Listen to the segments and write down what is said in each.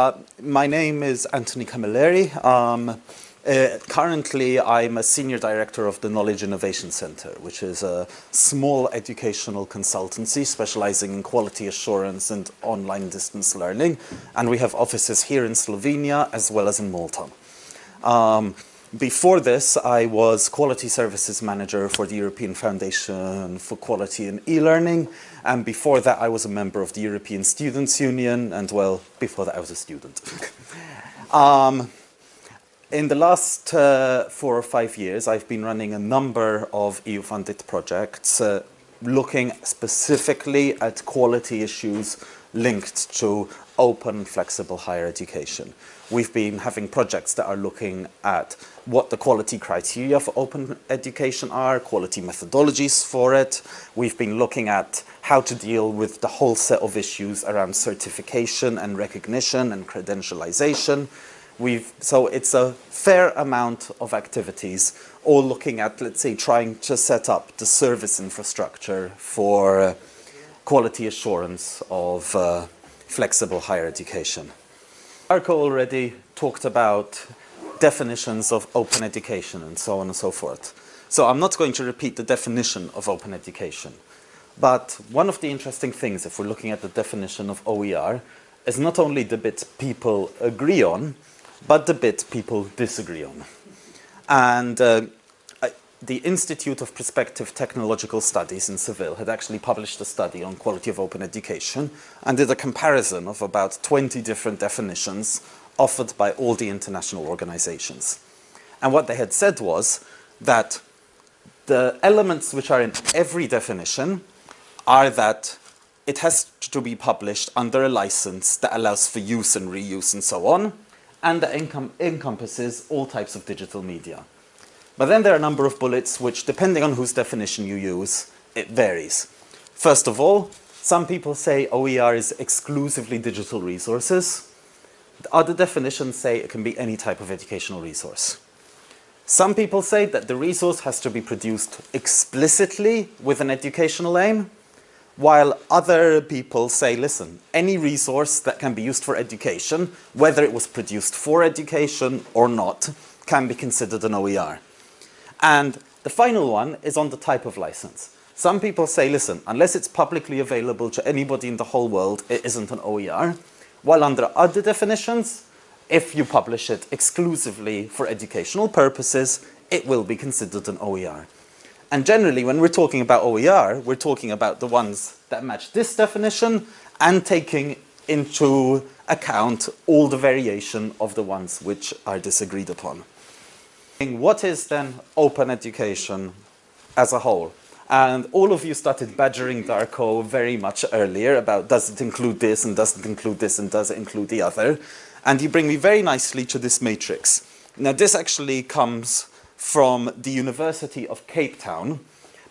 Uh, my name is Anthony Camilleri. Um, uh, currently, I'm a senior director of the Knowledge Innovation Center, which is a small educational consultancy specializing in quality assurance and online distance learning. And we have offices here in Slovenia as well as in Malta. Um, before this, I was Quality Services Manager for the European Foundation for Quality in E-Learning. And before that, I was a member of the European Students' Union. And well, before that, I was a student. um, in the last uh, four or five years, I've been running a number of EU-funded projects uh, looking specifically at quality issues linked to open, flexible higher education. We've been having projects that are looking at what the quality criteria for open education are, quality methodologies for it. We've been looking at how to deal with the whole set of issues around certification and recognition and credentialization. We've, so it's a fair amount of activities, all looking at, let's say, trying to set up the service infrastructure for uh, quality assurance of uh, flexible higher education. Darko already talked about definitions of open education and so on and so forth. So I'm not going to repeat the definition of open education. But one of the interesting things, if we're looking at the definition of OER, is not only the bit people agree on, but the bit people disagree on. And uh, the Institute of Prospective Technological Studies in Seville had actually published a study on quality of open education and did a comparison of about 20 different definitions offered by all the international organizations. And what they had said was that the elements which are in every definition are that it has to be published under a license that allows for use and reuse and so on, and that encom encompasses all types of digital media. But then there are a number of bullets which, depending on whose definition you use, it varies. First of all, some people say OER is exclusively digital resources. Other definitions say it can be any type of educational resource. Some people say that the resource has to be produced explicitly with an educational aim, while other people say, listen, any resource that can be used for education, whether it was produced for education or not, can be considered an OER. And the final one is on the type of license. Some people say, listen, unless it's publicly available to anybody in the whole world, it isn't an OER. While under other definitions, if you publish it exclusively for educational purposes, it will be considered an OER. And generally, when we're talking about OER, we're talking about the ones that match this definition and taking into account all the variation of the ones which are disagreed upon. What is then open education as a whole? And all of you started badgering Darko very much earlier about does it include this and does it include this and does it include the other? And you bring me very nicely to this matrix. Now this actually comes from the University of Cape Town,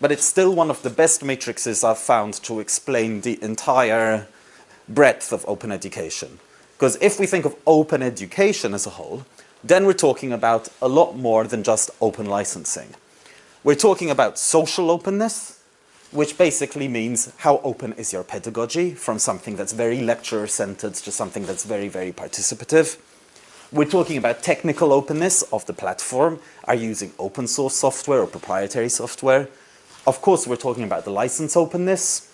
but it's still one of the best matrices I've found to explain the entire breadth of open education. Because if we think of open education as a whole, then we're talking about a lot more than just open licensing. We're talking about social openness, which basically means how open is your pedagogy from something that's very lecturer-centered to something that's very, very participative. We're talking about technical openness of the platform. Are you using open source software or proprietary software? Of course, we're talking about the license openness.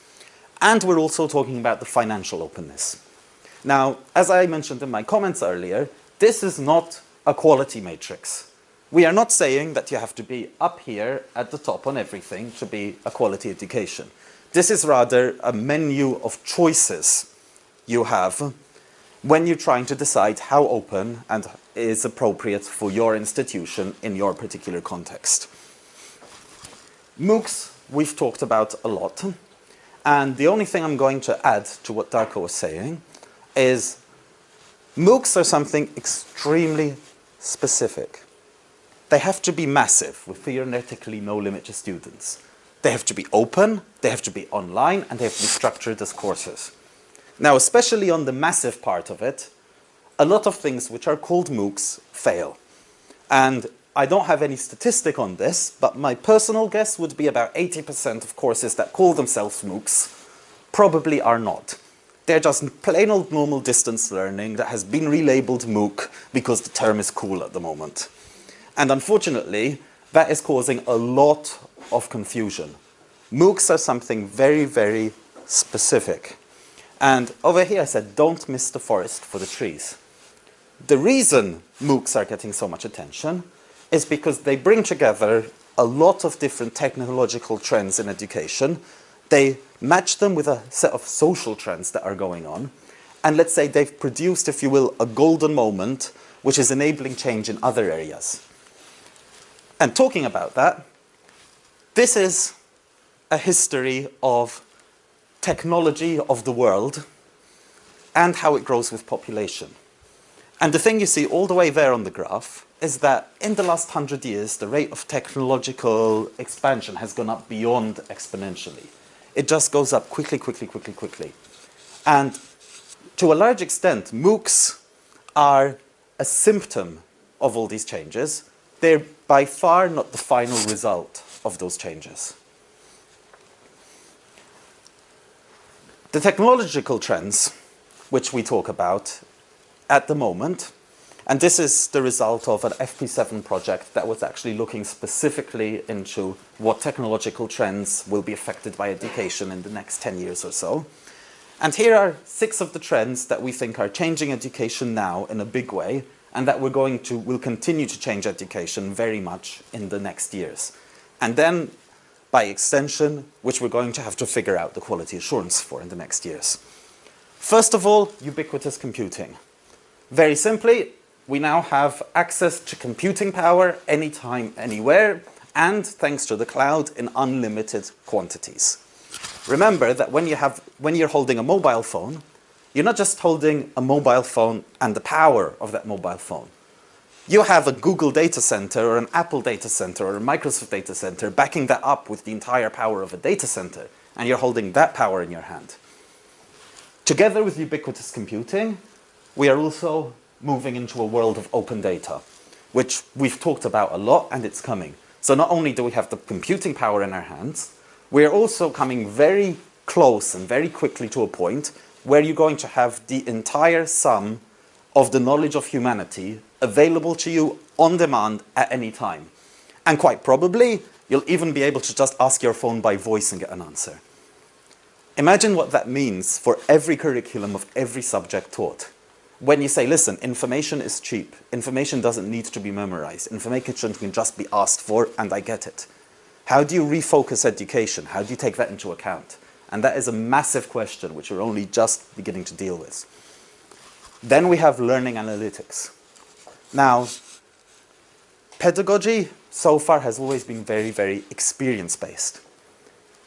And we're also talking about the financial openness. Now, as I mentioned in my comments earlier, this is not a quality matrix. We are not saying that you have to be up here at the top on everything to be a quality education. This is rather a menu of choices you have when you're trying to decide how open and is appropriate for your institution in your particular context. MOOCs, we've talked about a lot. And the only thing I'm going to add to what Darko was saying is MOOCs are something extremely specific. They have to be massive with theoretically no limit to students. They have to be open, they have to be online, and they have to be structured as courses. Now, especially on the massive part of it, a lot of things which are called MOOCs fail. And I don't have any statistic on this, but my personal guess would be about 80% of courses that call themselves MOOCs probably are not. They're just plain old normal distance learning that has been relabeled MOOC because the term is cool at the moment. And unfortunately, that is causing a lot of confusion. MOOCs are something very, very specific. And over here I said, don't miss the forest for the trees. The reason MOOCs are getting so much attention is because they bring together a lot of different technological trends in education. They match them with a set of social trends that are going on. And let's say they've produced, if you will, a golden moment which is enabling change in other areas. And talking about that, this is a history of technology of the world and how it grows with population. And the thing you see all the way there on the graph is that in the last hundred years, the rate of technological expansion has gone up beyond exponentially. It just goes up quickly, quickly, quickly, quickly. And to a large extent, MOOCs are a symptom of all these changes. They're by far not the final result of those changes. The technological trends which we talk about at the moment, and this is the result of an FP7 project that was actually looking specifically into what technological trends will be affected by education in the next 10 years or so. And here are six of the trends that we think are changing education now in a big way and that we're going to, will continue to change education very much in the next years. And then, by extension, which we're going to have to figure out the quality assurance for in the next years. First of all, ubiquitous computing. Very simply, we now have access to computing power anytime, anywhere, and thanks to the cloud in unlimited quantities. Remember that when, you have, when you're holding a mobile phone, you're not just holding a mobile phone and the power of that mobile phone. You have a Google data center or an Apple data center or a Microsoft data center backing that up with the entire power of a data center, and you're holding that power in your hand. Together with ubiquitous computing, we are also moving into a world of open data, which we've talked about a lot and it's coming. So not only do we have the computing power in our hands, we're also coming very close and very quickly to a point where you're going to have the entire sum of the knowledge of humanity available to you on demand at any time. And quite probably, you'll even be able to just ask your phone by voice and get an answer. Imagine what that means for every curriculum of every subject taught. When you say, listen, information is cheap, information doesn't need to be memorized, information can just be asked for and I get it. How do you refocus education? How do you take that into account? And that is a massive question which we're only just beginning to deal with. Then we have learning analytics. Now, pedagogy so far has always been very, very experience-based.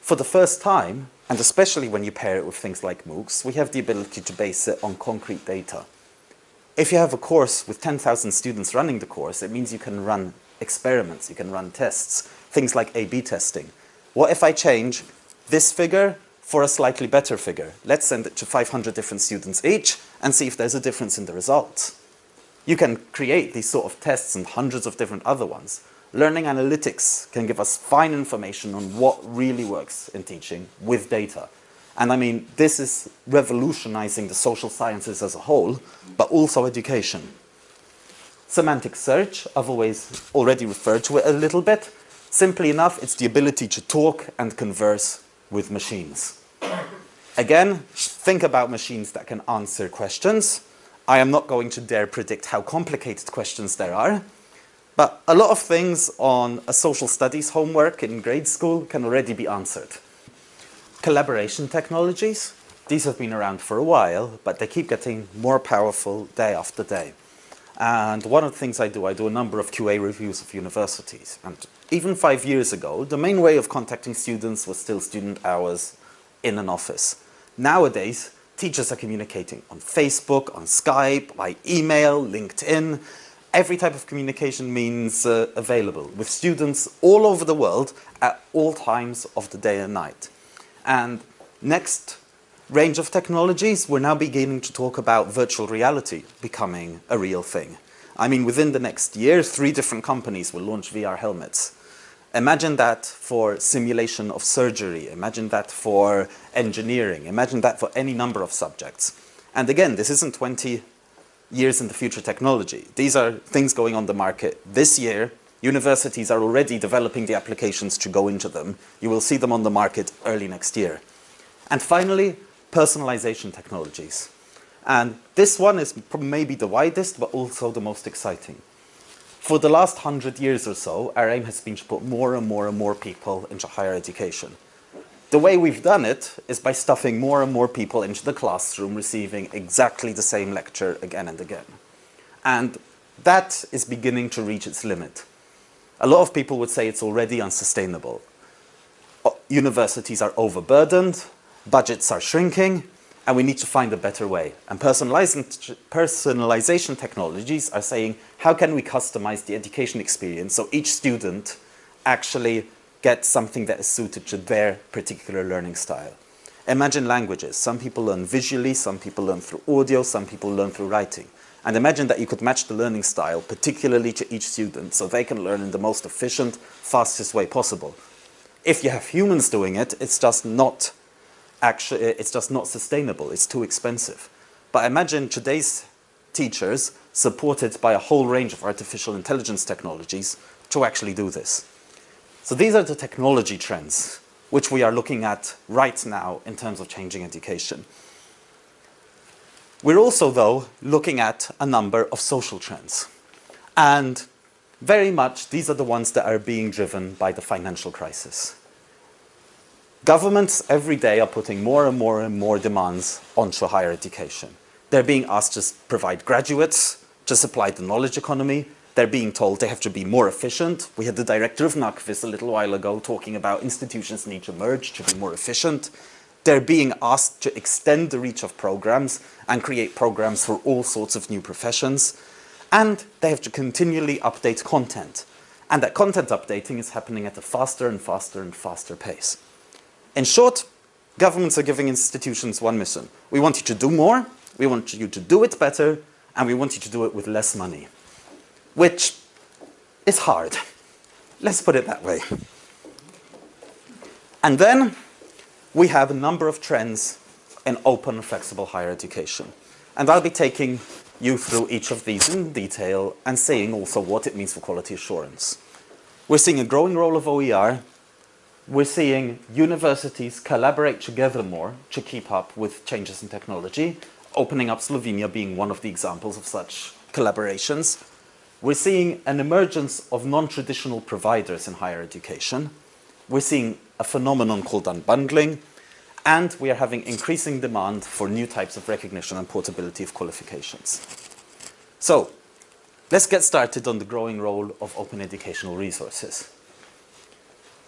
For the first time, and especially when you pair it with things like MOOCs, we have the ability to base it on concrete data. If you have a course with 10,000 students running the course, it means you can run experiments, you can run tests, things like A-B testing. What if I change this figure for a slightly better figure. Let's send it to 500 different students each and see if there's a difference in the results. You can create these sort of tests and hundreds of different other ones. Learning analytics can give us fine information on what really works in teaching with data. And I mean, this is revolutionizing the social sciences as a whole, but also education. Semantic search, I've always already referred to it a little bit. Simply enough, it's the ability to talk and converse with machines. Again, think about machines that can answer questions. I am not going to dare predict how complicated questions there are, but a lot of things on a social studies homework in grade school can already be answered. Collaboration technologies, these have been around for a while, but they keep getting more powerful day after day. And one of the things I do, I do a number of QA reviews of universities. And even five years ago, the main way of contacting students was still student hours in an office. Nowadays, teachers are communicating on Facebook, on Skype, by email, LinkedIn. Every type of communication means uh, available with students all over the world at all times of the day and night. And next range of technologies, we're now beginning to talk about virtual reality becoming a real thing. I mean, within the next year, three different companies will launch VR helmets. Imagine that for simulation of surgery. Imagine that for engineering. Imagine that for any number of subjects. And again, this isn't 20 years in the future technology. These are things going on the market this year. Universities are already developing the applications to go into them. You will see them on the market early next year. And finally, personalization technologies. And this one is maybe the widest, but also the most exciting. For the last hundred years or so, our aim has been to put more and more and more people into higher education. The way we've done it is by stuffing more and more people into the classroom receiving exactly the same lecture again and again. And that is beginning to reach its limit. A lot of people would say it's already unsustainable. Universities are overburdened, budgets are shrinking, and we need to find a better way. And personalization technologies are saying, how can we customize the education experience so each student actually gets something that is suited to their particular learning style. Imagine languages. Some people learn visually, some people learn through audio, some people learn through writing. And imagine that you could match the learning style particularly to each student so they can learn in the most efficient, fastest way possible. If you have humans doing it, it's just not actually, it's just not sustainable. It's too expensive. But imagine today's teachers supported by a whole range of artificial intelligence technologies to actually do this. So these are the technology trends which we are looking at right now in terms of changing education. We're also, though, looking at a number of social trends. And very much these are the ones that are being driven by the financial crisis. Governments every day are putting more and more and more demands onto higher education. They're being asked to provide graduates, to supply the knowledge economy. They're being told they have to be more efficient. We had the director of NAKVIS a little while ago talking about institutions need to merge to be more efficient. They're being asked to extend the reach of programs and create programs for all sorts of new professions. And they have to continually update content. And that content updating is happening at a faster and faster and faster pace. In short, governments are giving institutions one mission. We want you to do more, we want you to do it better, and we want you to do it with less money. Which is hard. Let's put it that way. And then we have a number of trends in open flexible higher education. And I'll be taking you through each of these in detail and seeing also what it means for quality assurance. We're seeing a growing role of OER we're seeing universities collaborate together more to keep up with changes in technology, opening up Slovenia being one of the examples of such collaborations. We're seeing an emergence of non-traditional providers in higher education. We're seeing a phenomenon called unbundling, and we are having increasing demand for new types of recognition and portability of qualifications. So, let's get started on the growing role of open educational resources.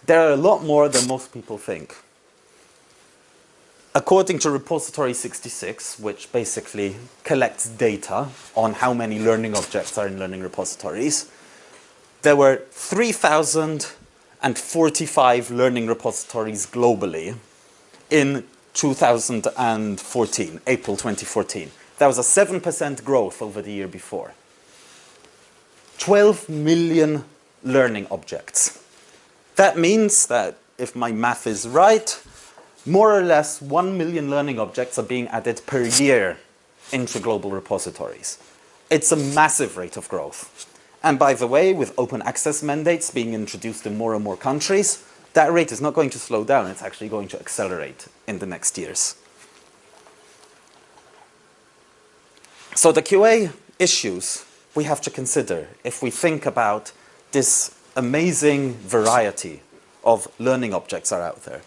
There are a lot more than most people think. According to Repository 66, which basically collects data on how many learning objects are in learning repositories, there were 3,045 learning repositories globally in 2014, April 2014. That was a 7% growth over the year before. 12 million learning objects. That means that if my math is right, more or less 1 million learning objects are being added per year into global repositories. It's a massive rate of growth. And by the way, with open access mandates being introduced in more and more countries, that rate is not going to slow down, it's actually going to accelerate in the next years. So the QA issues we have to consider if we think about this amazing variety of learning objects are out there.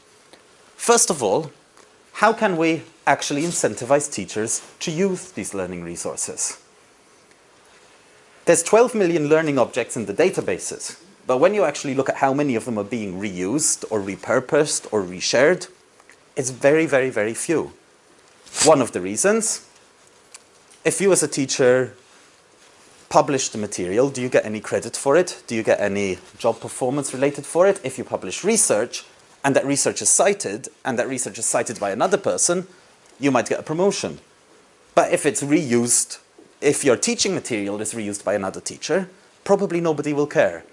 First of all, how can we actually incentivize teachers to use these learning resources? There's 12 million learning objects in the databases, but when you actually look at how many of them are being reused or repurposed or reshared, it's very, very, very few. One of the reasons, if you as a teacher publish the material, do you get any credit for it? Do you get any job performance related for it? If you publish research and that research is cited and that research is cited by another person, you might get a promotion. But if it's reused, if your teaching material is reused by another teacher, probably nobody will care.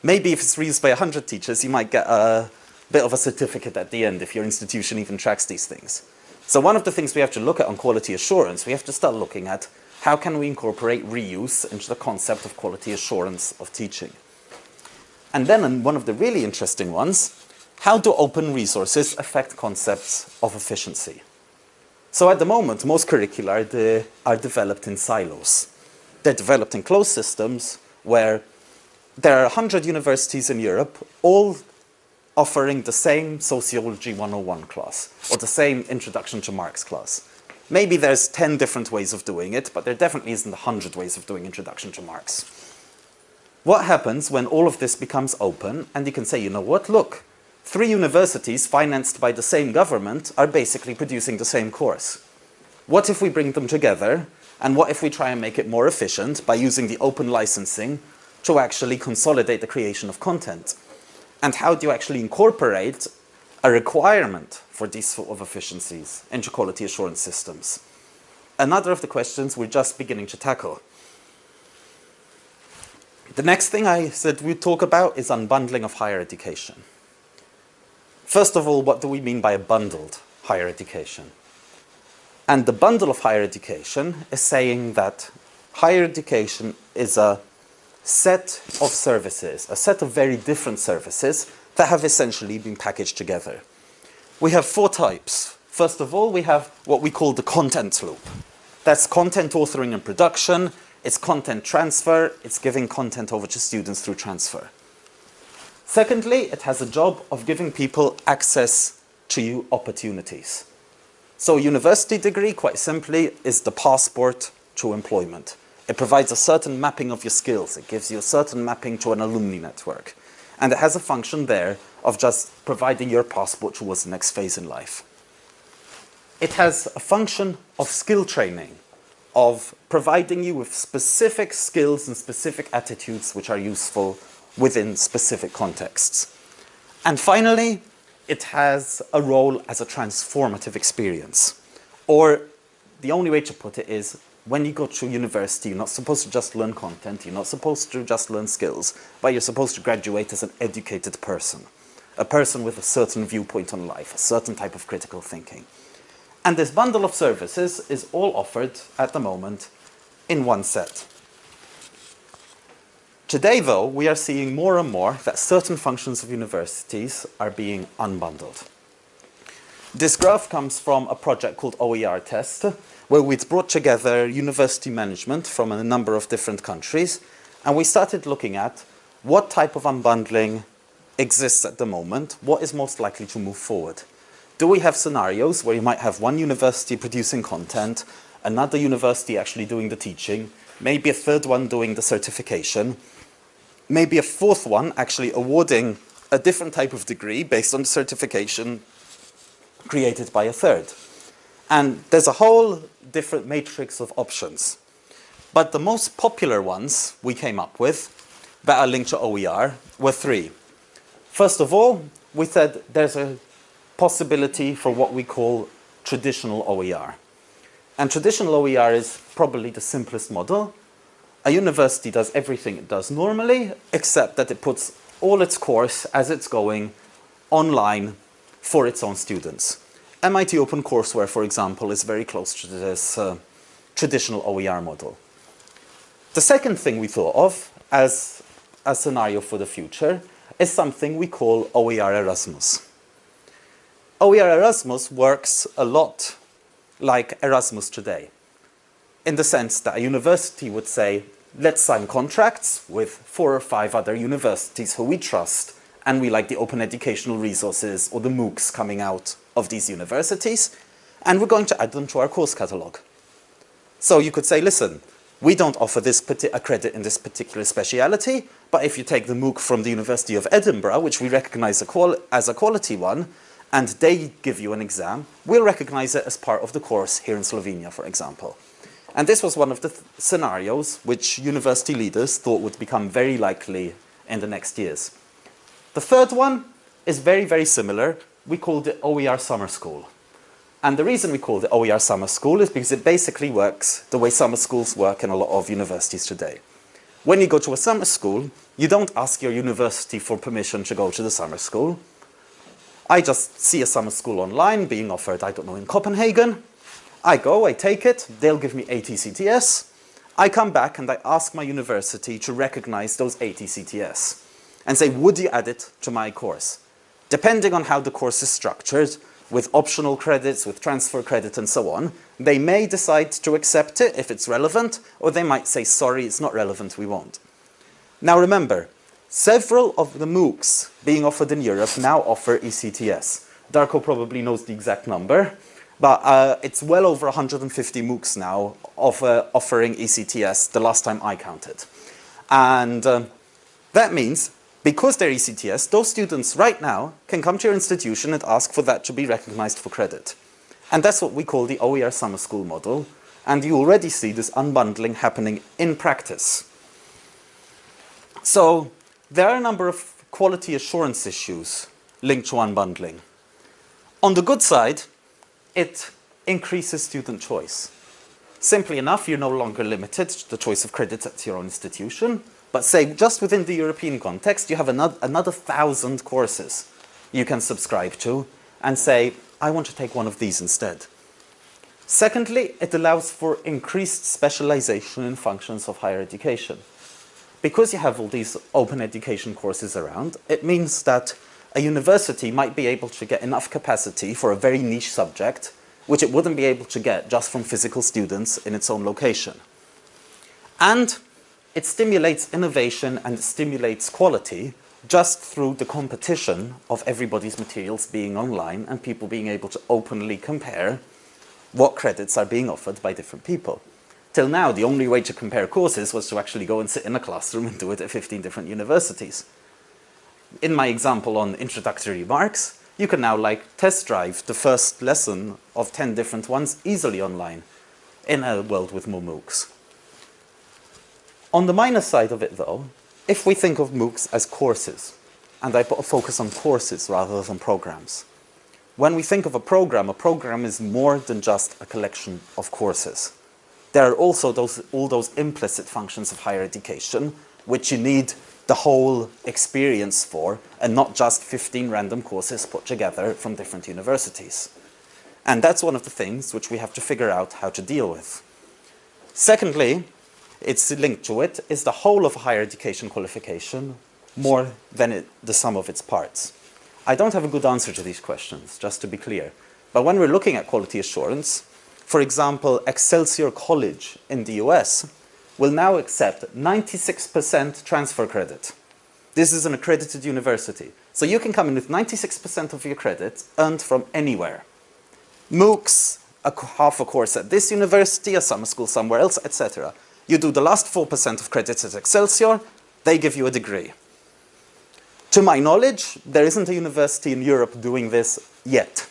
Maybe if it's reused by 100 teachers, you might get a bit of a certificate at the end if your institution even tracks these things. So one of the things we have to look at on quality assurance, we have to start looking at how can we incorporate reuse into the concept of quality assurance of teaching. And then one of the really interesting ones, how do open resources affect concepts of efficiency? So at the moment, most curricula are, de are developed in silos. They're developed in closed systems where there are 100 universities in Europe, all offering the same Sociology 101 class, or the same Introduction to Marx class. Maybe there's 10 different ways of doing it, but there definitely isn't 100 ways of doing Introduction to Marx. What happens when all of this becomes open and you can say, you know what, look, three universities financed by the same government are basically producing the same course. What if we bring them together and what if we try and make it more efficient by using the open licensing to actually consolidate the creation of content? And how do you actually incorporate a requirement for these sort of efficiencies into quality assurance systems? Another of the questions we're just beginning to tackle. The next thing I said we'd talk about is unbundling of higher education. First of all, what do we mean by a bundled higher education? And the bundle of higher education is saying that higher education is a set of services, a set of very different services that have essentially been packaged together. We have four types. First of all, we have what we call the content loop. That's content authoring and production, it's content transfer, it's giving content over to students through transfer. Secondly, it has a job of giving people access to opportunities. So a university degree, quite simply, is the passport to employment. It provides a certain mapping of your skills. It gives you a certain mapping to an alumni network. And it has a function there of just providing your passport towards the next phase in life. It has a function of skill training of providing you with specific skills and specific attitudes which are useful within specific contexts. And finally, it has a role as a transformative experience. Or the only way to put it is when you go to university, you're not supposed to just learn content, you're not supposed to just learn skills, but you're supposed to graduate as an educated person. A person with a certain viewpoint on life, a certain type of critical thinking. And this bundle of services is all offered at the moment in one set. Today, though, we are seeing more and more that certain functions of universities are being unbundled. This graph comes from a project called OER Test, where we'd brought together university management from a number of different countries, and we started looking at what type of unbundling exists at the moment, what is most likely to move forward. Do we have scenarios where you might have one university producing content, another university actually doing the teaching, maybe a third one doing the certification, maybe a fourth one actually awarding a different type of degree based on the certification created by a third. And there's a whole different matrix of options. But the most popular ones we came up with that are linked to OER were three. First of all, we said there's a possibility for what we call traditional OER. And traditional OER is probably the simplest model. A university does everything it does normally, except that it puts all its course as it's going online for its own students. MIT OpenCourseWare, for example, is very close to this uh, traditional OER model. The second thing we thought of as a scenario for the future is something we call OER Erasmus. OER Erasmus works a lot like Erasmus today, in the sense that a university would say, let's sign contracts with four or five other universities who we trust, and we like the open educational resources or the MOOCs coming out of these universities, and we're going to add them to our course catalog. So you could say, listen, we don't offer this a credit in this particular speciality, but if you take the MOOC from the University of Edinburgh, which we recognize as a quality one, and they give you an exam, we'll recognize it as part of the course here in Slovenia, for example. And this was one of the th scenarios which university leaders thought would become very likely in the next years. The third one is very, very similar. We called it OER Summer School. And the reason we call it OER Summer School is because it basically works the way summer schools work in a lot of universities today. When you go to a summer school, you don't ask your university for permission to go to the summer school. I just see a summer school online being offered, I don't know, in Copenhagen. I go, I take it, they'll give me ECTS. I come back and I ask my university to recognize those ECTS and say, would you add it to my course? Depending on how the course is structured, with optional credits, with transfer credit and so on, they may decide to accept it if it's relevant, or they might say, sorry, it's not relevant, we won't. Now remember, several of the MOOCs being offered in Europe now offer ECTS. Darko probably knows the exact number, but uh, it's well over 150 MOOCs now of, offering ECTS the last time I counted. And uh, that means because they're ECTS, those students right now can come to your institution and ask for that to be recognized for credit. And that's what we call the OER summer school model. And you already see this unbundling happening in practice. So there are a number of quality assurance issues linked to unbundling. On the good side, it increases student choice. Simply enough, you're no longer limited to the choice of credits at your own institution. But say, just within the European context, you have another, another thousand courses you can subscribe to and say, I want to take one of these instead. Secondly, it allows for increased specialization in functions of higher education. Because you have all these open education courses around, it means that a university might be able to get enough capacity for a very niche subject, which it wouldn't be able to get just from physical students in its own location. And it stimulates innovation and stimulates quality just through the competition of everybody's materials being online and people being able to openly compare what credits are being offered by different people. Till now, the only way to compare courses was to actually go and sit in a classroom and do it at 15 different universities. In my example on introductory remarks, you can now like test drive the first lesson of 10 different ones easily online in a world with more MOOCs. On the minus side of it though, if we think of MOOCs as courses, and I put a focus on courses rather than programs, when we think of a program, a program is more than just a collection of courses. There are also those, all those implicit functions of higher education, which you need the whole experience for, and not just 15 random courses put together from different universities. And that's one of the things which we have to figure out how to deal with. Secondly, it's linked to it is the whole of a higher education qualification more than it, the sum of its parts. I don't have a good answer to these questions, just to be clear. But when we're looking at quality assurance, for example, Excelsior College in the US will now accept 96% transfer credit. This is an accredited university. So you can come in with 96% of your credit earned from anywhere. MOOCs, a half a course at this university, a summer school somewhere else, etc. You do the last 4% of credits at Excelsior, they give you a degree. To my knowledge, there isn't a university in Europe doing this yet.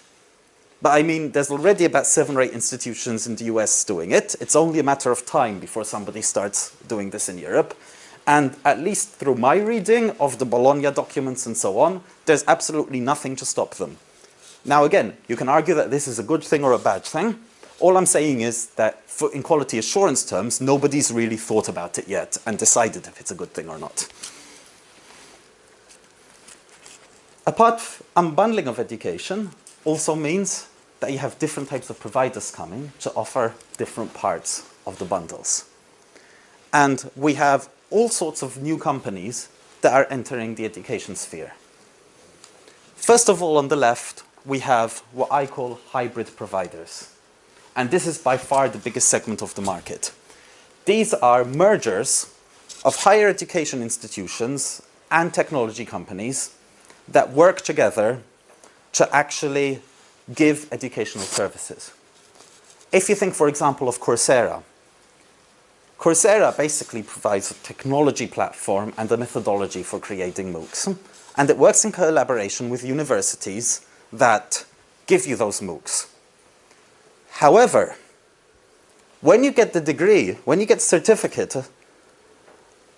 But I mean, there's already about seven or eight institutions in the US doing it. It's only a matter of time before somebody starts doing this in Europe. And at least through my reading of the Bologna documents and so on, there's absolutely nothing to stop them. Now again, you can argue that this is a good thing or a bad thing. All I'm saying is that for, in quality assurance terms, nobody's really thought about it yet and decided if it's a good thing or not. Apart unbundling of education also means that you have different types of providers coming to offer different parts of the bundles. And we have all sorts of new companies that are entering the education sphere. First of all, on the left, we have what I call hybrid providers. And this is by far the biggest segment of the market. These are mergers of higher education institutions and technology companies that work together to actually give educational services. If you think, for example, of Coursera, Coursera basically provides a technology platform and a methodology for creating MOOCs. And it works in collaboration with universities that give you those MOOCs. However, when you get the degree, when you get certificate,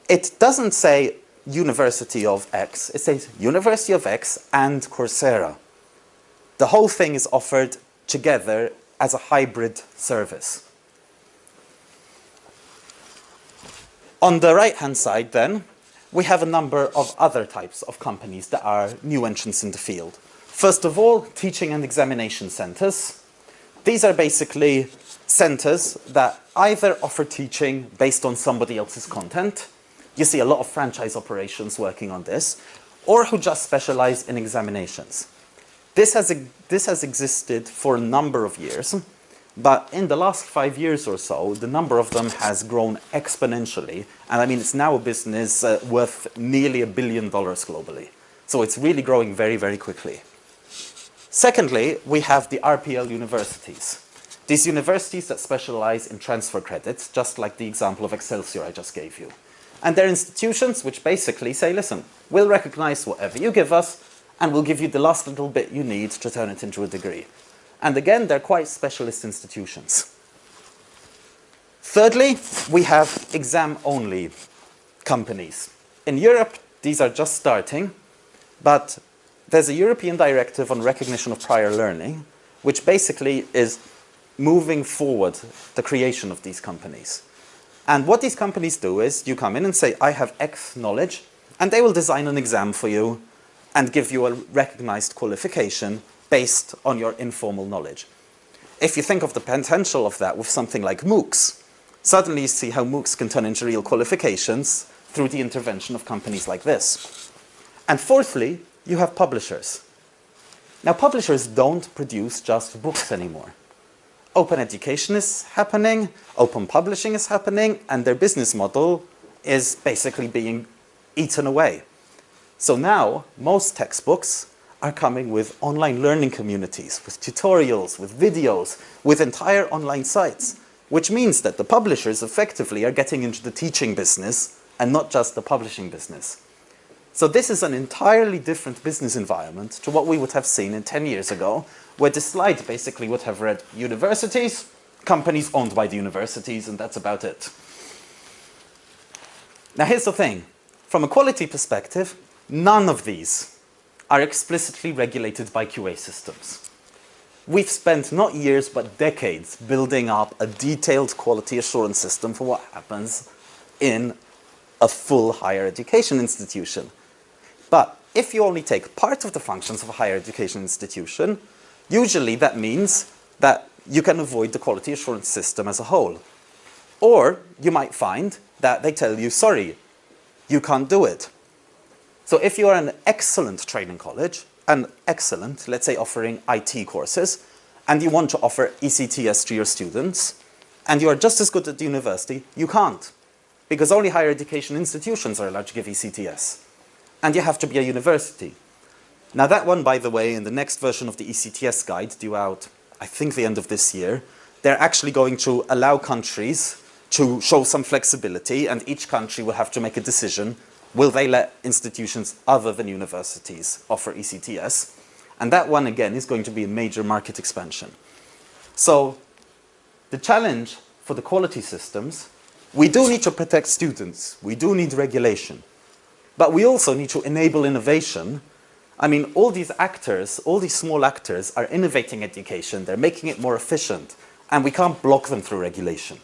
it doesn't say University of X, it says University of X and Coursera. The whole thing is offered together as a hybrid service. On the right-hand side then, we have a number of other types of companies that are new entrants in the field. First of all, teaching and examination centers. These are basically centers that either offer teaching based on somebody else's content, you see a lot of franchise operations working on this, or who just specialize in examinations. This has, this has existed for a number of years, but in the last five years or so, the number of them has grown exponentially. And I mean, it's now a business uh, worth nearly a billion dollars globally. So it's really growing very, very quickly. Secondly, we have the RPL universities. These universities that specialize in transfer credits, just like the example of Excelsior I just gave you. And they're institutions which basically say, listen, we'll recognize whatever you give us, and we'll give you the last little bit you need to turn it into a degree. And again, they're quite specialist institutions. Thirdly, we have exam-only companies. In Europe, these are just starting, but there's a European directive on recognition of prior learning, which basically is moving forward the creation of these companies. And what these companies do is you come in and say, I have X knowledge, and they will design an exam for you and give you a recognized qualification based on your informal knowledge. If you think of the potential of that with something like MOOCs, suddenly you see how MOOCs can turn into real qualifications through the intervention of companies like this. And fourthly, you have publishers. Now publishers don't produce just books anymore. Open education is happening, open publishing is happening, and their business model is basically being eaten away. So now, most textbooks are coming with online learning communities, with tutorials, with videos, with entire online sites, which means that the publishers effectively are getting into the teaching business and not just the publishing business. So this is an entirely different business environment to what we would have seen in 10 years ago, where the slide basically would have read universities, companies owned by the universities, and that's about it. Now here's the thing. From a quality perspective, none of these are explicitly regulated by QA systems. We've spent not years but decades building up a detailed quality assurance system for what happens in a full higher education institution. But if you only take part of the functions of a higher education institution, usually that means that you can avoid the quality assurance system as a whole. Or you might find that they tell you, sorry, you can't do it. So if you are an excellent training college, and excellent, let's say offering IT courses, and you want to offer ECTS to your students, and you are just as good at the university, you can't. Because only higher education institutions are allowed to give ECTS. And you have to be a university. Now that one, by the way, in the next version of the ECTS guide, due out, I think the end of this year, they're actually going to allow countries to show some flexibility and each country will have to make a decision will they let institutions other than universities offer ECTS? And that one, again, is going to be a major market expansion. So the challenge for the quality systems, we do need to protect students. We do need regulation. But we also need to enable innovation. I mean, all these actors, all these small actors are innovating education. They're making it more efficient. And we can't block them through regulation.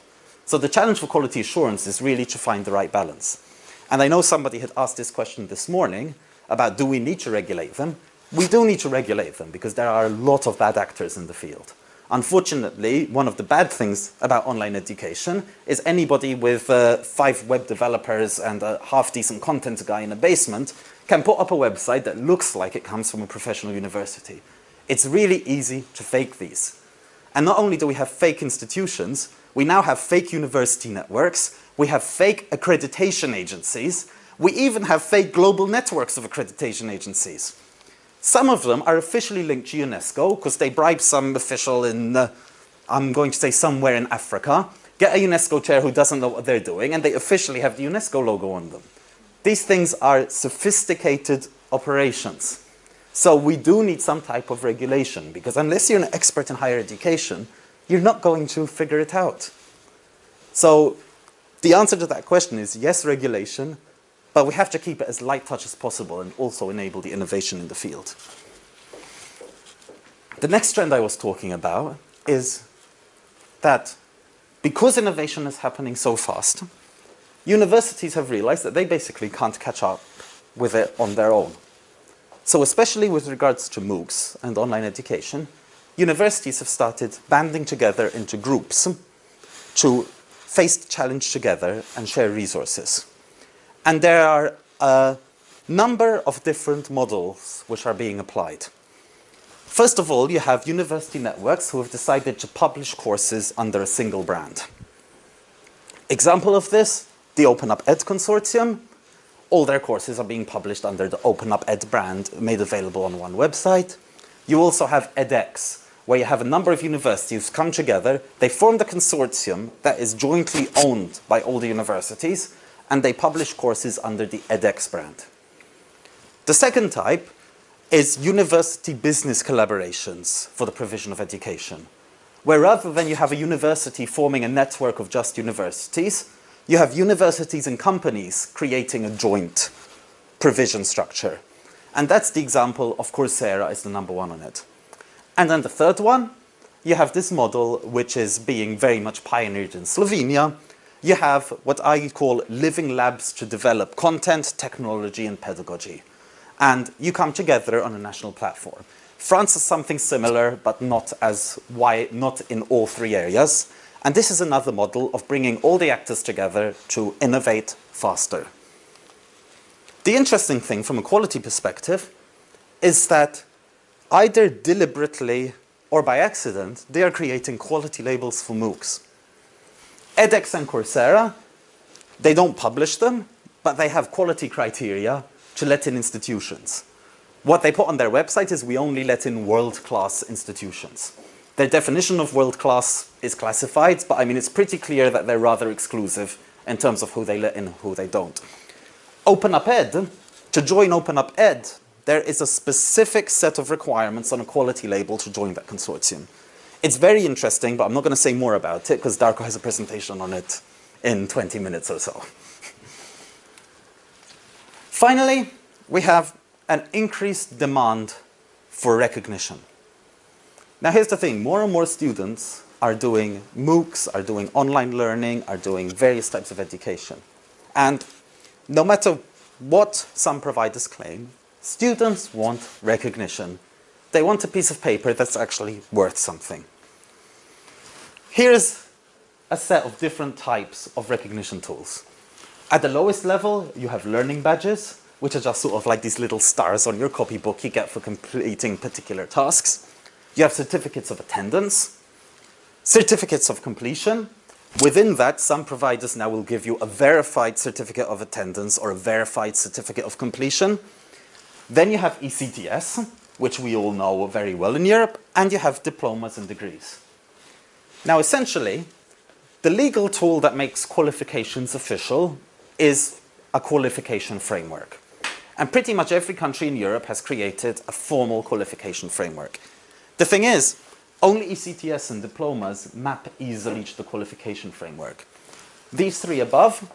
So the challenge for quality assurance is really to find the right balance. And I know somebody had asked this question this morning about do we need to regulate them? We do need to regulate them because there are a lot of bad actors in the field. Unfortunately, one of the bad things about online education is anybody with uh, five web developers and a half-decent content guy in a basement can put up a website that looks like it comes from a professional university. It's really easy to fake these. And not only do we have fake institutions, we now have fake university networks we have fake accreditation agencies. We even have fake global networks of accreditation agencies. Some of them are officially linked to UNESCO because they bribe some official in, uh, I'm going to say somewhere in Africa, get a UNESCO chair who doesn't know what they're doing, and they officially have the UNESCO logo on them. These things are sophisticated operations. So we do need some type of regulation because unless you're an expert in higher education, you're not going to figure it out. So the answer to that question is yes, regulation, but we have to keep it as light touch as possible and also enable the innovation in the field. The next trend I was talking about is that because innovation is happening so fast, universities have realized that they basically can't catch up with it on their own. So especially with regards to MOOCs and online education, universities have started banding together into groups to face the challenge together and share resources. And there are a number of different models which are being applied. First of all, you have university networks who have decided to publish courses under a single brand. Example of this, the OpenUpEd Consortium. All their courses are being published under the OpenUpEd brand, made available on one website. You also have edX, where you have a number of universities come together, they form the consortium that is jointly owned by all the universities, and they publish courses under the edX brand. The second type is university business collaborations for the provision of education, where rather than you have a university forming a network of just universities, you have universities and companies creating a joint provision structure. And that's the example of Coursera is the number one on it. And then the third one, you have this model which is being very much pioneered in Slovenia. You have what I call living labs to develop content, technology and pedagogy. And you come together on a national platform. France is something similar, but not as why, not in all three areas. And this is another model of bringing all the actors together to innovate faster. The interesting thing from a quality perspective is that either deliberately or by accident, they are creating quality labels for MOOCs. edX and Coursera, they don't publish them, but they have quality criteria to let in institutions. What they put on their website is we only let in world-class institutions. Their definition of world-class is classified, but I mean it's pretty clear that they're rather exclusive in terms of who they let in and who they don't. OpenUpEd, to join OpenUpEd, there is a specific set of requirements on a quality label to join that consortium. It's very interesting, but I'm not going to say more about it because Darko has a presentation on it in 20 minutes or so. Finally, we have an increased demand for recognition. Now here's the thing, more and more students are doing MOOCs, are doing online learning, are doing various types of education. And no matter what some providers claim, Students want recognition. They want a piece of paper that's actually worth something. Here's a set of different types of recognition tools. At the lowest level, you have learning badges, which are just sort of like these little stars on your copybook you get for completing particular tasks. You have certificates of attendance, certificates of completion. Within that, some providers now will give you a verified certificate of attendance or a verified certificate of completion. Then you have ECTS, which we all know very well in Europe, and you have diplomas and degrees. Now, essentially, the legal tool that makes qualifications official is a qualification framework. And pretty much every country in Europe has created a formal qualification framework. The thing is, only ECTS and diplomas map easily to the qualification framework. These three above,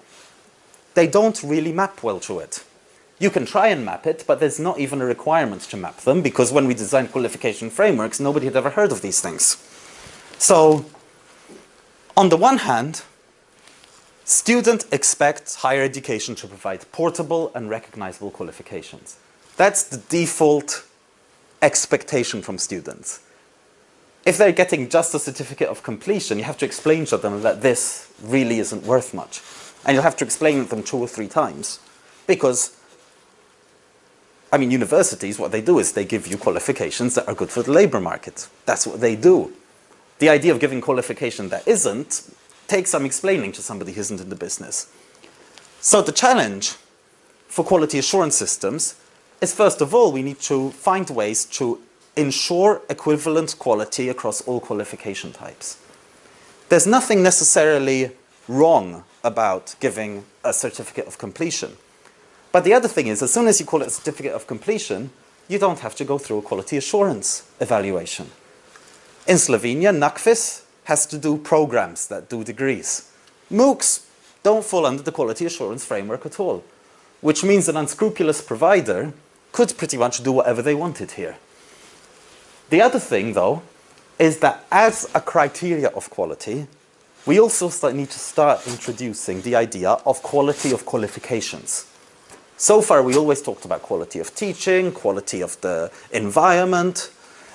they don't really map well to it. You can try and map it, but there's not even a requirement to map them because when we designed qualification frameworks, nobody had ever heard of these things. So, on the one hand, students expect higher education to provide portable and recognizable qualifications. That's the default expectation from students. If they're getting just a certificate of completion, you have to explain to them that this really isn't worth much. And you'll have to explain it to them two or three times. Because I mean, universities, what they do is they give you qualifications that are good for the labor market. That's what they do. The idea of giving qualification that isn't takes some explaining to somebody who isn't in the business. So the challenge for quality assurance systems is first of all, we need to find ways to ensure equivalent quality across all qualification types. There's nothing necessarily wrong about giving a certificate of completion. But the other thing is, as soon as you call it a certificate of completion, you don't have to go through a quality assurance evaluation. In Slovenia, NAKVIS has to do programs that do degrees. MOOCs don't fall under the quality assurance framework at all, which means an unscrupulous provider could pretty much do whatever they wanted here. The other thing, though, is that as a criteria of quality, we also start, need to start introducing the idea of quality of qualifications. So far, we always talked about quality of teaching, quality of the environment,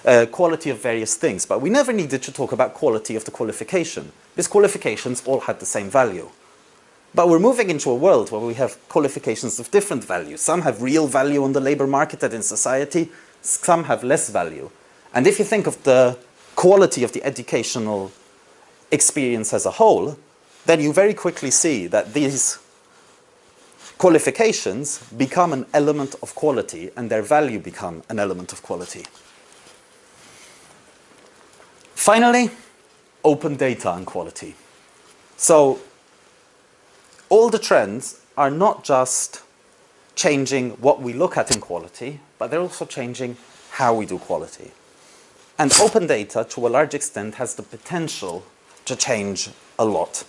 uh, quality of various things, but we never needed to talk about quality of the qualification, because qualifications all had the same value. But we're moving into a world where we have qualifications of different values. Some have real value on the labor market and in society, some have less value. And if you think of the quality of the educational experience as a whole, then you very quickly see that these qualifications become an element of quality and their value become an element of quality. Finally, open data and quality. So all the trends are not just changing what we look at in quality, but they're also changing how we do quality. And open data, to a large extent, has the potential to change a lot.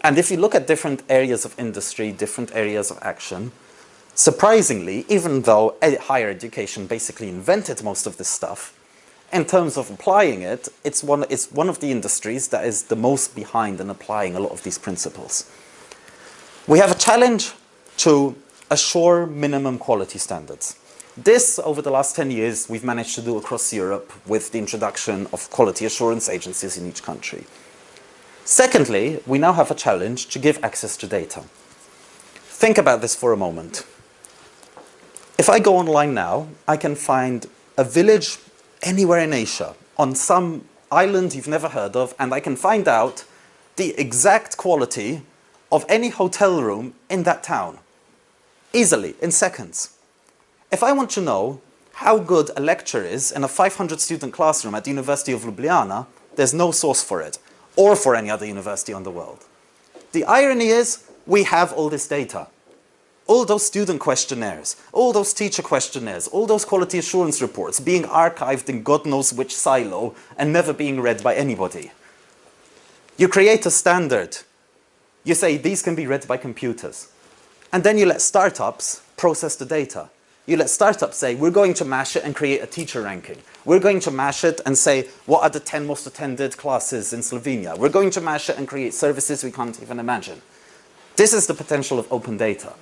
And if you look at different areas of industry, different areas of action, surprisingly, even though higher education basically invented most of this stuff, in terms of applying it, it's one, it's one of the industries that is the most behind in applying a lot of these principles. We have a challenge to assure minimum quality standards. This, over the last 10 years, we've managed to do across Europe with the introduction of quality assurance agencies in each country. Secondly, we now have a challenge to give access to data. Think about this for a moment. If I go online now, I can find a village anywhere in Asia on some island you've never heard of and I can find out the exact quality of any hotel room in that town. Easily, in seconds. If I want to know how good a lecture is in a 500 student classroom at the University of Ljubljana, there's no source for it or for any other university in the world. The irony is we have all this data. All those student questionnaires, all those teacher questionnaires, all those quality assurance reports being archived in God knows which silo and never being read by anybody. You create a standard. You say these can be read by computers. And then you let startups process the data. You let startups say, we're going to mash it and create a teacher ranking. We're going to mash it and say, what are the 10 most attended classes in Slovenia? We're going to mash it and create services we can't even imagine. This is the potential of open data.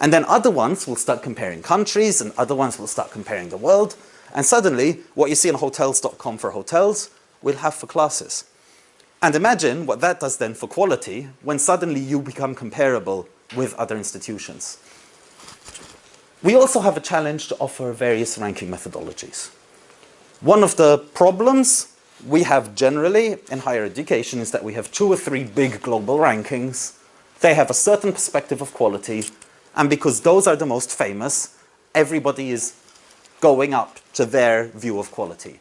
And then other ones will start comparing countries and other ones will start comparing the world. And suddenly, what you see on hotels.com for hotels, we'll have for classes. And imagine what that does then for quality when suddenly you become comparable with other institutions. We also have a challenge to offer various ranking methodologies. One of the problems we have generally in higher education is that we have two or three big global rankings. They have a certain perspective of quality, and because those are the most famous, everybody is going up to their view of quality.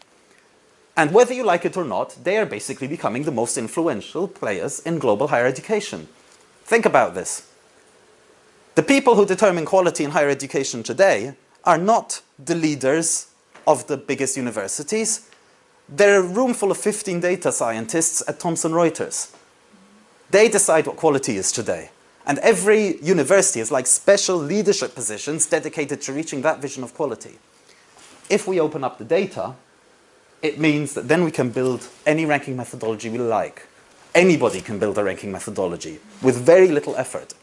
And whether you like it or not, they are basically becoming the most influential players in global higher education. Think about this. The people who determine quality in higher education today are not the leaders of the biggest universities. They're a room full of 15 data scientists at Thomson Reuters. They decide what quality is today. And every university has like special leadership positions dedicated to reaching that vision of quality. If we open up the data, it means that then we can build any ranking methodology we like. Anybody can build a ranking methodology with very little effort.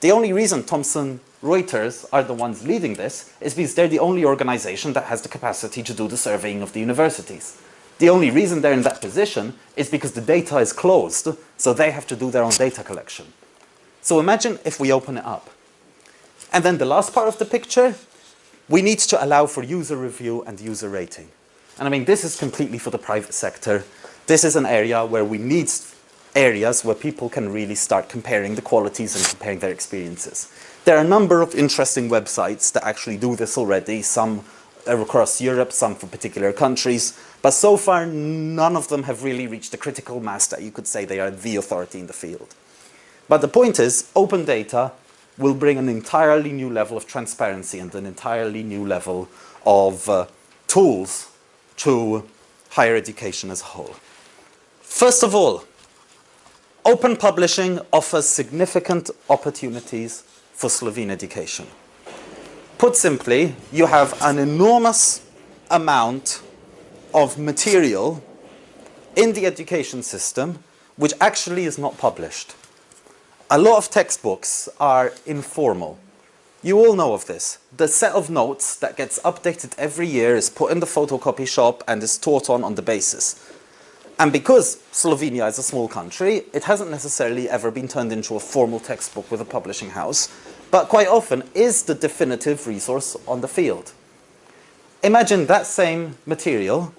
The only reason Thomson Reuters are the ones leading this is because they're the only organization that has the capacity to do the surveying of the universities. The only reason they're in that position is because the data is closed, so they have to do their own data collection. So imagine if we open it up. And then the last part of the picture, we need to allow for user review and user rating. And I mean, this is completely for the private sector. This is an area where we need areas where people can really start comparing the qualities and comparing their experiences. There are a number of interesting websites that actually do this already, some across Europe, some for particular countries, but so far none of them have really reached the critical mass that you could say they are the authority in the field. But the point is, open data will bring an entirely new level of transparency and an entirely new level of uh, tools to higher education as a whole. First of all, Open publishing offers significant opportunities for Slovene education. Put simply, you have an enormous amount of material in the education system which actually is not published. A lot of textbooks are informal. You all know of this. The set of notes that gets updated every year is put in the photocopy shop and is taught on on the basis. And because Slovenia is a small country, it hasn't necessarily ever been turned into a formal textbook with a publishing house, but quite often is the definitive resource on the field. Imagine that same material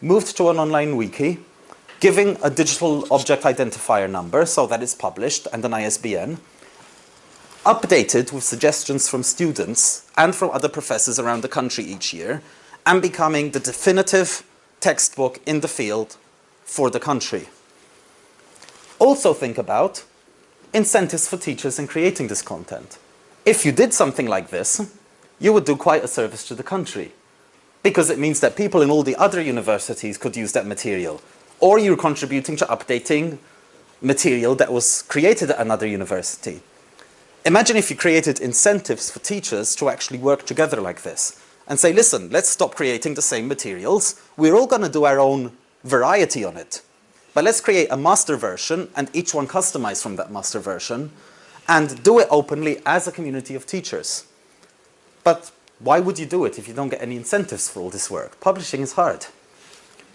moved to an online wiki, giving a digital object identifier number so that it's published and an ISBN, updated with suggestions from students and from other professors around the country each year, and becoming the definitive textbook in the field for the country. Also think about incentives for teachers in creating this content. If you did something like this, you would do quite a service to the country because it means that people in all the other universities could use that material. Or you're contributing to updating material that was created at another university. Imagine if you created incentives for teachers to actually work together like this and say, listen, let's stop creating the same materials. We're all going to do our own variety on it. But let's create a master version and each one customize from that master version and do it openly as a community of teachers. But why would you do it if you don't get any incentives for all this work? Publishing is hard.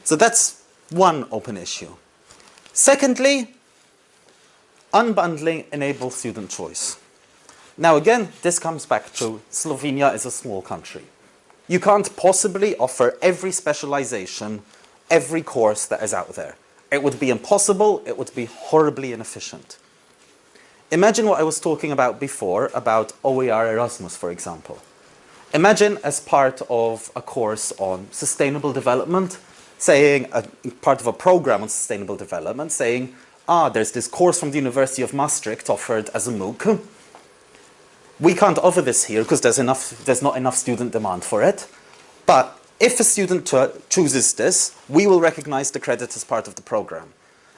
So that's one open issue. Secondly, unbundling enables student choice. Now again, this comes back to Slovenia is a small country. You can't possibly offer every specialization, every course that is out there. It would be impossible, it would be horribly inefficient. Imagine what I was talking about before, about OER Erasmus, for example. Imagine as part of a course on sustainable development, saying, a, part of a program on sustainable development, saying, ah, there's this course from the University of Maastricht offered as a MOOC. We can't offer this here because there's, enough, there's not enough student demand for it. But if a student chooses this, we will recognize the credit as part of the program.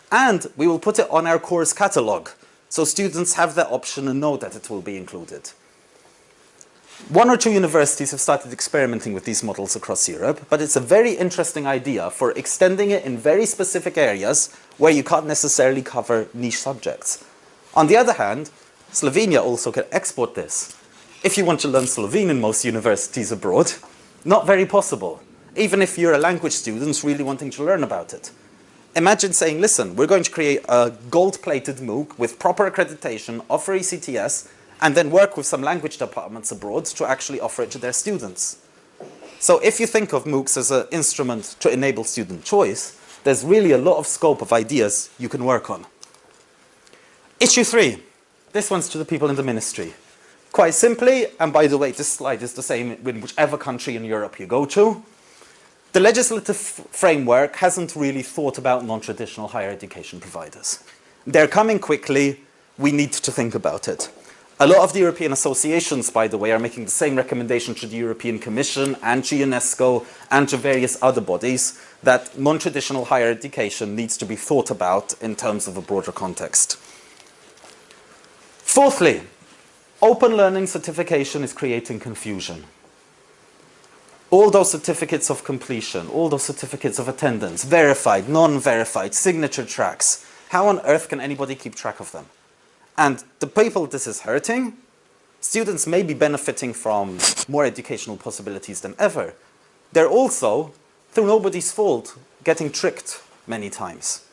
And we will put it on our course catalog, so students have the option and know that it will be included. One or two universities have started experimenting with these models across Europe, but it's a very interesting idea for extending it in very specific areas where you can't necessarily cover niche subjects. On the other hand, Slovenia also can export this. If you want to learn Slovene in most universities abroad, not very possible, even if you're a language student really wanting to learn about it. Imagine saying, listen, we're going to create a gold-plated MOOC with proper accreditation, offer ECTS, and then work with some language departments abroad to actually offer it to their students. So if you think of MOOCs as an instrument to enable student choice, there's really a lot of scope of ideas you can work on. Issue three. This one's to the people in the ministry. Quite simply, and by the way, this slide is the same in whichever country in Europe you go to, the legislative framework hasn't really thought about non-traditional higher education providers. They're coming quickly, we need to think about it. A lot of the European associations, by the way, are making the same recommendation to the European Commission and to UNESCO and to various other bodies that non-traditional higher education needs to be thought about in terms of a broader context. Fourthly, open learning certification is creating confusion. All those certificates of completion, all those certificates of attendance, verified, non-verified, signature tracks, how on earth can anybody keep track of them? And the people this is hurting, students may be benefiting from more educational possibilities than ever. They're also, through nobody's fault, getting tricked many times.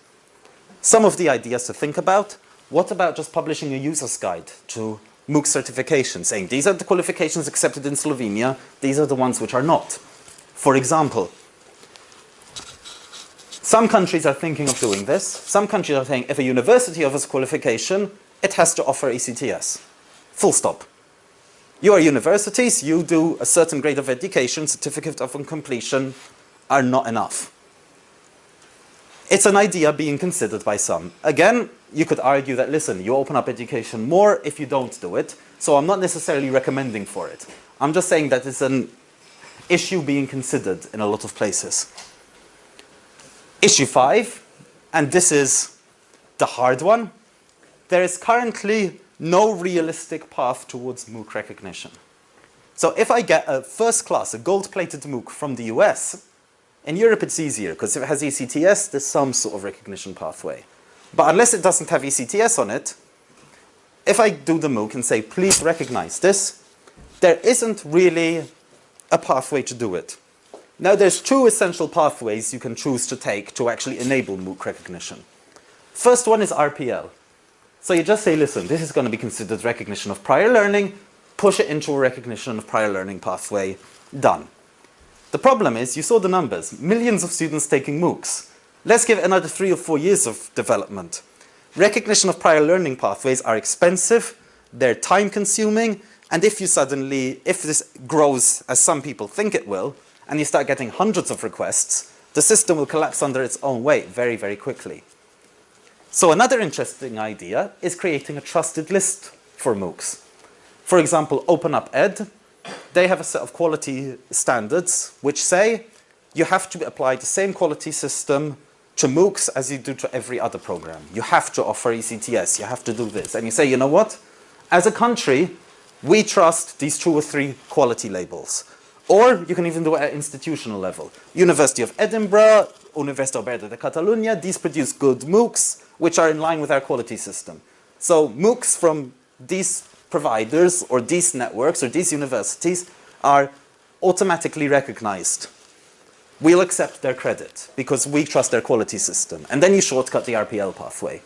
Some of the ideas to think about, what about just publishing a user's guide to MOOC certification, saying these are the qualifications accepted in Slovenia, these are the ones which are not. For example, some countries are thinking of doing this. Some countries are saying if a university offers qualification, it has to offer ECTS. Full stop. You are universities, you do a certain grade of education, certificate of completion are not enough. It's an idea being considered by some. Again, you could argue that, listen, you open up education more if you don't do it, so I'm not necessarily recommending for it. I'm just saying that it's an issue being considered in a lot of places. Issue five, and this is the hard one, there is currently no realistic path towards MOOC recognition. So if I get a first class, a gold-plated MOOC from the US, in Europe it's easier because if it has ECTS, there's some sort of recognition pathway. But unless it doesn't have ECTS on it, if I do the MOOC and say, please recognize this, there isn't really a pathway to do it. Now there's two essential pathways you can choose to take to actually enable MOOC recognition. First one is RPL. So you just say, listen, this is going to be considered recognition of prior learning, push it into a recognition of prior learning pathway, done. The problem is, you saw the numbers, millions of students taking MOOCs. Let's give another three or four years of development. Recognition of prior learning pathways are expensive, they're time consuming, and if you suddenly, if this grows as some people think it will, and you start getting hundreds of requests, the system will collapse under its own weight very, very quickly. So another interesting idea is creating a trusted list for MOOCs. For example, OpenUpEd, they have a set of quality standards which say you have to apply the same quality system to MOOCs as you do to every other program. You have to offer ECTS, you have to do this. And you say, you know what? As a country, we trust these two or three quality labels. Or you can even do it at institutional level. University of Edinburgh, Universitat Oberta de Catalunya, these produce good MOOCs, which are in line with our quality system. So MOOCs from these providers or these networks or these universities are automatically recognized. We'll accept their credit because we trust their quality system. And then you shortcut the RPL pathway.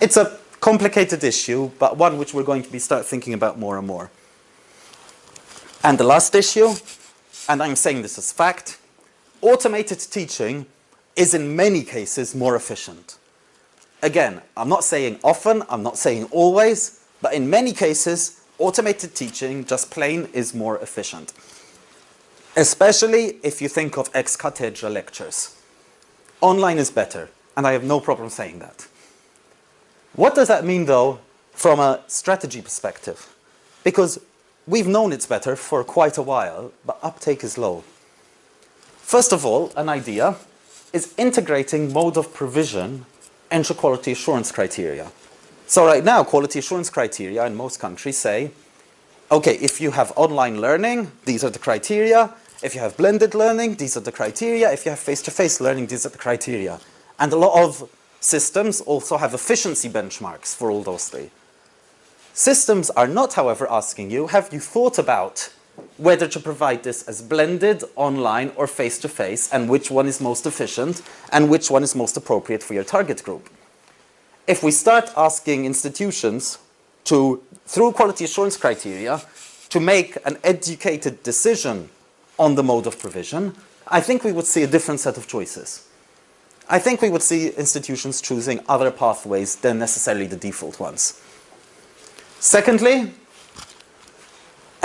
It's a complicated issue, but one which we're going to be start thinking about more and more. And the last issue, and I'm saying this as fact, automated teaching is in many cases more efficient. Again, I'm not saying often, I'm not saying always, but in many cases, automated teaching just plain is more efficient. Especially if you think of ex cathedra lectures. Online is better, and I have no problem saying that. What does that mean though from a strategy perspective? Because we've known it's better for quite a while, but uptake is low. First of all, an idea is integrating mode of provision into quality assurance criteria. So right now, quality assurance criteria in most countries say, okay, if you have online learning, these are the criteria. If you have blended learning, these are the criteria. If you have face-to-face -face learning, these are the criteria. And a lot of systems also have efficiency benchmarks for all those three. Systems are not, however, asking you, have you thought about whether to provide this as blended, online, or face-to-face, -face, and which one is most efficient, and which one is most appropriate for your target group. If we start asking institutions to, through quality assurance criteria, to make an educated decision on the mode of provision, I think we would see a different set of choices. I think we would see institutions choosing other pathways than necessarily the default ones. Secondly,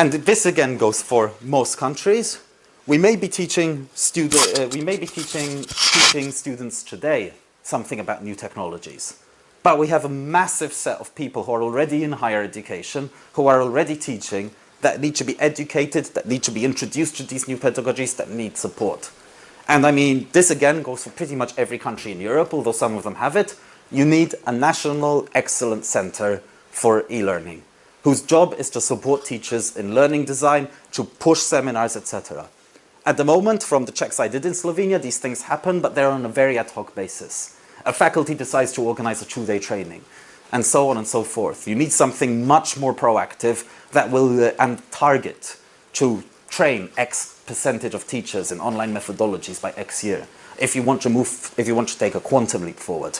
and this again goes for most countries. We may be teaching uh, we may be teaching teaching students today something about new technologies. But we have a massive set of people who are already in higher education, who are already teaching, that need to be educated, that need to be introduced to these new pedagogies, that need support. And I mean, this again goes for pretty much every country in Europe, although some of them have it. You need a national excellence center for e-learning whose job is to support teachers in learning design, to push seminars, etc. At the moment, from the checks I did in Slovenia, these things happen, but they're on a very ad hoc basis. A faculty decides to organize a two-day training, and so on and so forth. You need something much more proactive that will uh, and target to train X percentage of teachers in online methodologies by X year if you want to move, if you want to take a quantum leap forward.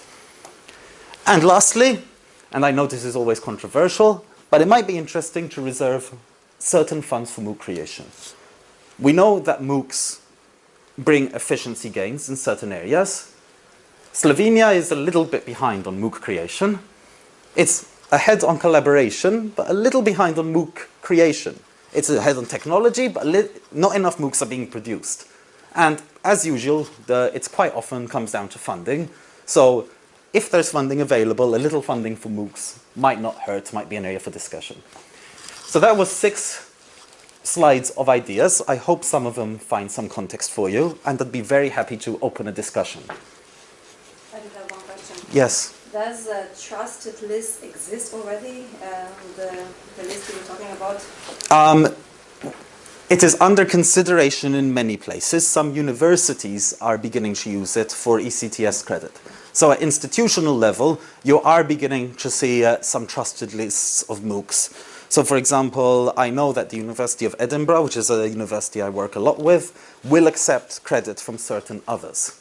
And lastly, and I know this is always controversial, but it might be interesting to reserve certain funds for MOOC creation. We know that MOOCs bring efficiency gains in certain areas. Slovenia is a little bit behind on MOOC creation. It's ahead on collaboration, but a little behind on MOOC creation. It's ahead on technology, but not enough MOOCs are being produced. And as usual, it's quite often comes down to funding. So if there's funding available, a little funding for MOOCs might not hurt, might be an area for discussion. So that was six slides of ideas. I hope some of them find some context for you, and I'd be very happy to open a discussion. I do have one question. Yes. Does a trusted list exist already, um, the, the list you were talking about? Um, it is under consideration in many places. Some universities are beginning to use it for ECTS credit. So at institutional level, you are beginning to see uh, some trusted lists of MOOCs. So for example, I know that the University of Edinburgh, which is a university I work a lot with, will accept credit from certain others.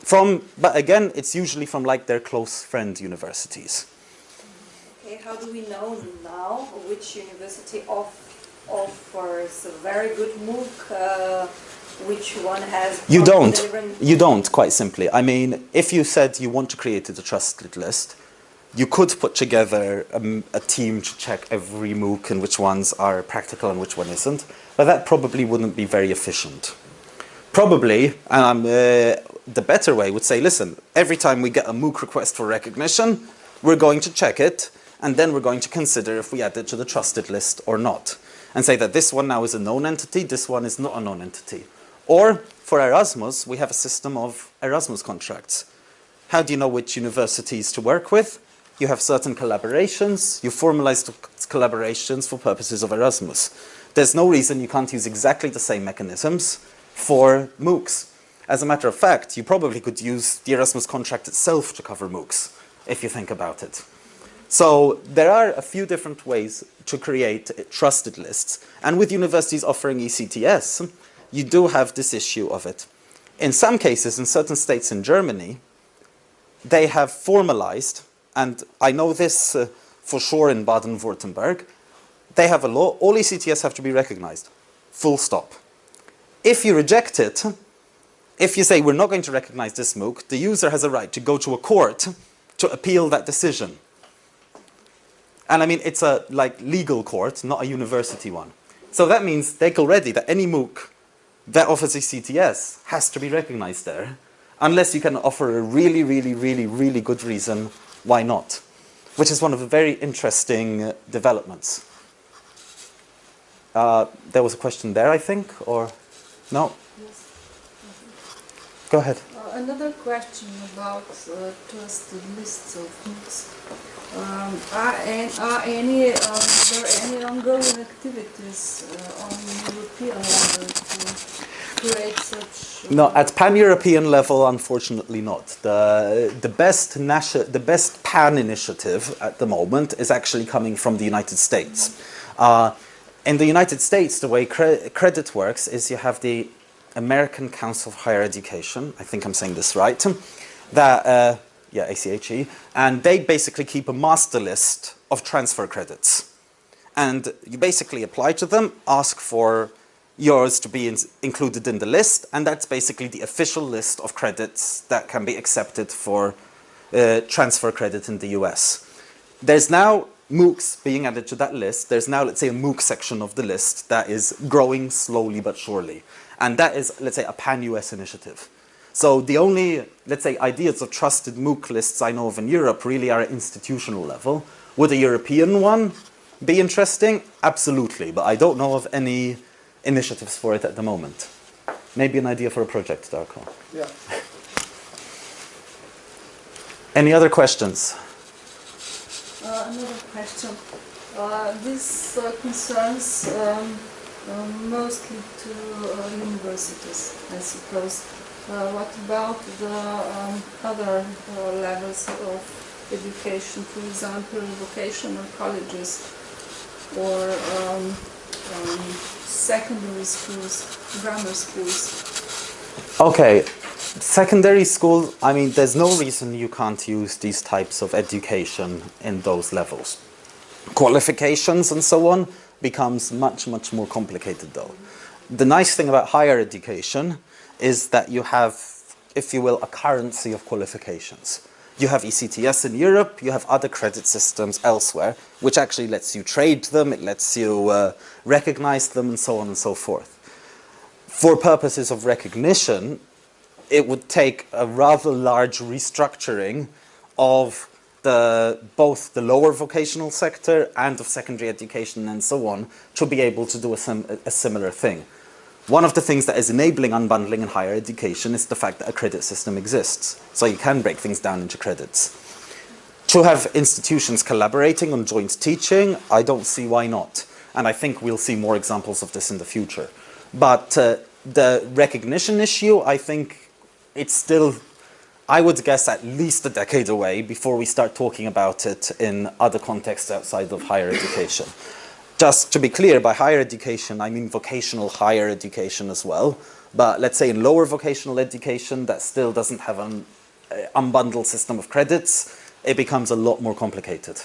From, but again, it's usually from like their close friend universities. Okay, how do we know now which university offers a very good MOOC, uh, which one has... You don't. You don't, quite simply. I mean, if you said you want to create a trusted list, you could put together um, a team to check every MOOC and which ones are practical and which one isn't, but that probably wouldn't be very efficient. Probably, um, uh, the better way would say, listen, every time we get a MOOC request for recognition, we're going to check it, and then we're going to consider if we add it to the trusted list or not. And say that this one now is a known entity, this one is not a known entity. Or, for Erasmus, we have a system of Erasmus contracts. How do you know which universities to work with? You have certain collaborations, you formalize collaborations for purposes of Erasmus. There's no reason you can't use exactly the same mechanisms for MOOCs. As a matter of fact, you probably could use the Erasmus contract itself to cover MOOCs, if you think about it. So there are a few different ways to create trusted lists. And with universities offering ECTS, you do have this issue of it. In some cases, in certain states in Germany, they have formalized, and I know this uh, for sure in Baden-Württemberg, they have a law, all ECTS have to be recognized, full stop. If you reject it, if you say we're not going to recognize this MOOC, the user has a right to go to a court to appeal that decision. And I mean, it's a like legal court, not a university one. So that means take already that any MOOC that offers ECTS has to be recognized there, unless you can offer a really, really, really, really good reason why not, which is one of the very interesting uh, developments. Uh, there was a question there, I think, or no? Go ahead. Uh, Another question about uh, trusted lists of MOOCs. Um, Are are any, um, there any ongoing activities uh, on European level to create such? uh, No, at pan-European level, unfortunately not. The, the, best the best pan initiative at the moment is actually coming from the United States. Uh, in the United States, the way cre- credit works is you have the American Council of Higher Education, I think I'm saying this right, that, uh, yeah, ACHE, and they basically keep a master list of transfer credits. And you basically apply to them, ask for yours to be in, included in the list, and that's basically the official list of credits that can be accepted for uh, transfer credit in the US. There's now MOOCs being added to that list. There's now, let's say, a MOOC section of the list that is growing slowly but surely. And that is, let's say, a pan-US initiative. So the only, let's say, ideas of trusted MOOC lists I know of in Europe really are at institutional level. Would a European one be interesting? Absolutely, but I don't know of any initiatives for it at the moment. Maybe an idea for a project, Darko. Yeah. Any other questions? Uh, Another question. Uh, This uh, concerns um, mostly to uh, universities, I suppose. Uh, What about the um, other uh, levels of education, for example, vocational colleges or um, um, secondary schools, grammar schools? Okay, secondary school, I mean, there's no reason you can't use these types of education in those levels. Qualifications and so on becomes much, much more complicated though. The nice thing about higher education is that you have, if you will, a currency of qualifications. You have ECTS in Europe, you have other credit systems elsewhere, which actually lets you trade them, it lets you uh, recognize them and so on and so forth for purposes of recognition, it would take a rather large restructuring of the, both the lower vocational sector and of secondary education and so on to be able to do a, sim a similar thing. One of the things that is enabling unbundling in higher education is the fact that a credit system exists. So you can break things down into credits. To have institutions collaborating on joint teaching, I don't see why not. And I think we'll see more examples of this in the future. But uh, the recognition issue, I think it's still I would guess at least a decade away before we start talking about it in other contexts outside of higher education. Just to be clear, by higher education, I mean vocational higher education as well. But let's say in lower vocational education, that still doesn't have an uh, unbundled system of credits, it becomes a lot more complicated.